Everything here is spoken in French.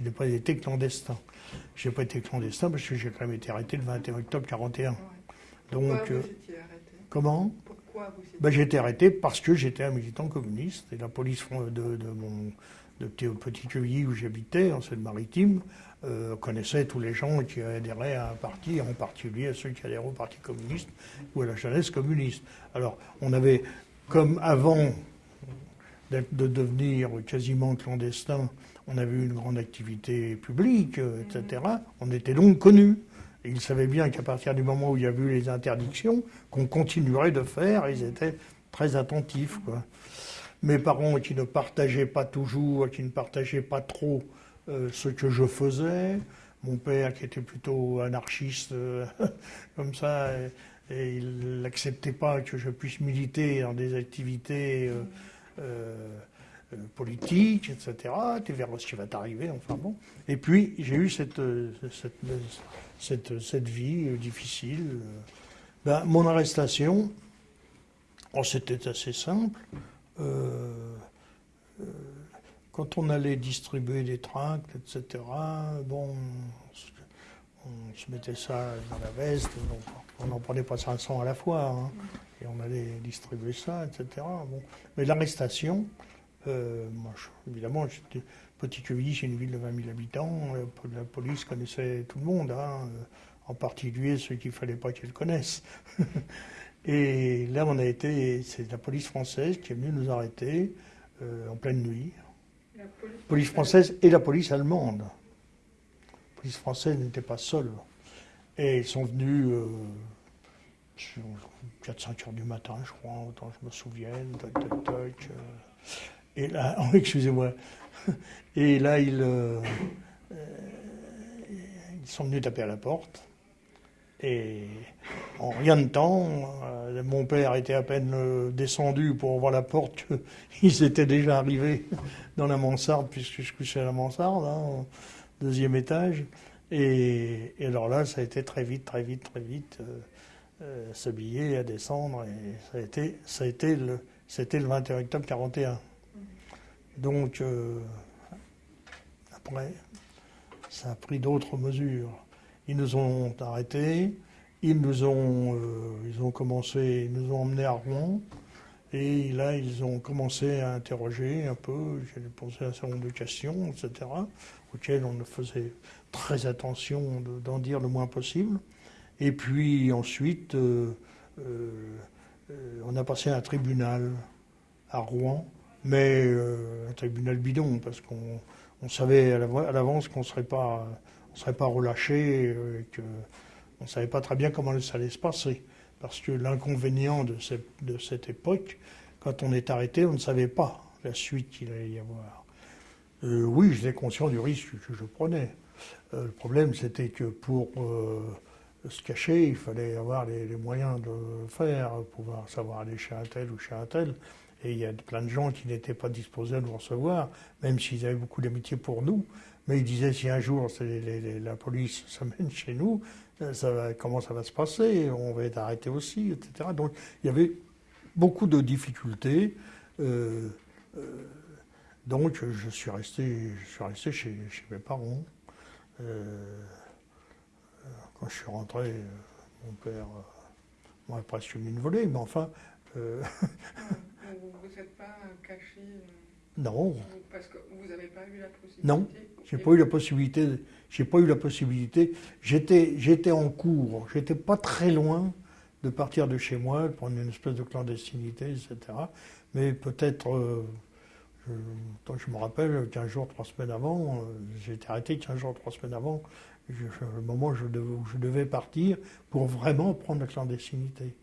Je n'ai pas été clandestin. Je n'ai pas été clandestin parce que j'ai quand même été arrêté le 21 octobre 41. Donc, Pourquoi euh, vous étiez arrêté? comment? Pourquoi vous étiez ben, J'ai été arrêté? parce que j'étais un militant communiste et la police de, de mon de petit, Quevilly où j'habitais, en Seine-Maritime, euh, connaissait tous les gens qui adhéraient à un parti, en particulier à ceux qui adhéraient au Parti communiste ou à la jeunesse communiste. Alors, on avait, comme avant de devenir quasiment clandestin, on avait eu une grande activité publique, euh, etc. On était donc connus. Et ils savaient bien qu'à partir du moment où il y a eu les interdictions, qu'on continuerait de faire, ils étaient très attentifs. Quoi. Mes parents qui ne partageaient pas toujours, qui ne partageaient pas trop euh, ce que je faisais, mon père qui était plutôt anarchiste, euh, comme ça, et, et il n'acceptait pas que je puisse militer dans des activités euh, euh, euh, politiques, etc. Tu verras ce qui va t'arriver, enfin bon. Et puis j'ai eu cette, euh, cette, cette, cette vie difficile. Ben, mon arrestation, oh, c'était assez simple. Quand on allait distribuer des tracts, etc., bon, on se- mettait ça dans la veste, on n'en prenait pas 500 à la fois, hein, on allait distribuer ça, etc. Bon. Mais l'arrestation, euh, moi, je- évidemment, j'étais Petit Quevilly, c'est une ville de 20 000 habitants, euh, la police connaissait tout le monde, hein, euh, en particulier ceux qu'il ne fallait pas qu'elle connaisse. Et là, on a été, c'est la police française qui est venue nous arrêter euh, en pleine nuit. La police, Police française et la police allemande. La police française n'était pas seule. Et ils sont venus euh, 4-5 heures du matin, je crois, autant je me souvienne. Toc, toc, toc, euh. Et là, oh, excusez-moi. Et là, ils, euh, euh, ils sont venus taper à la porte. Et en rien de temps, mon père était à peine descendu pour ouvrir la porte qu'ils étaient déjà arrivés dans la mansarde, puisque je couchais à la mansarde, hein, au deuxième étage. Et, alors là, ça a été très vite, très vite, très vite, euh, s'habiller, à descendre. Et ça a été, ça a été le, c'était le 21 octobre 41. Donc, euh, après, ça a pris d'autres mesures. Ils nous ont arrêtés, ils nous ont, euh, ils ont commencé, nous ont emmenés à Rouen, et là ils ont commencé à interroger un peu, j'ai posé un certain nombre de questions, etc., auxquelles on faisait très attention de- d'en dire le moins possible. Et puis ensuite, euh, euh, euh, on a passé à un tribunal à Rouen, mais un tribunal bidon, parce qu'on on savait à l'avance qu'on ne serait pas, pas relâché, euh, que on ne savait pas très bien comment ça allait se passer. Parce que l'inconvénient de cette, époque, quand on est arrêté, on ne savait pas la suite qu'il allait y avoir. Euh, oui, j'étais conscient du risque que je prenais. Le problème, c'était que pour se cacher, il fallait avoir les, moyens de faire, pouvoir savoir aller chez un tel ou chez un tel. Et il y a plein de gens qui n'étaient pas disposés à nous recevoir, même s'ils avaient beaucoup d'amitié pour nous. Mais ils disaient si un jour la police s'amène chez nous, euh, comment ça va se passer? On va être arrêté aussi, etc. Donc il y avait beaucoup de difficultés. euh, euh, donc je suis resté, je suis resté chez, chez mes parents. Quand je suis rentré, euh, mon père euh, m'a presque mis une volée, mais enfin, euh, vous vous êtes pas caché euh, non, vous- parce que vous n'avez pas eu la possibilité Non, j'ai pas eu la possibilité. J'ai pas eu la possibilité. J'étais, j'étais en cours. J'étais pas très loin de partir de chez moi, de prendre une espèce de clandestinité, etc. Mais peut-être, euh, je, tant que je me rappelle, 15 jours, 3 semaines avant, euh, j'ai été arrêté 15 jours, 3 semaines avant, je- le moment où je, devais, où je devais partir pour vraiment prendre la clandestinité.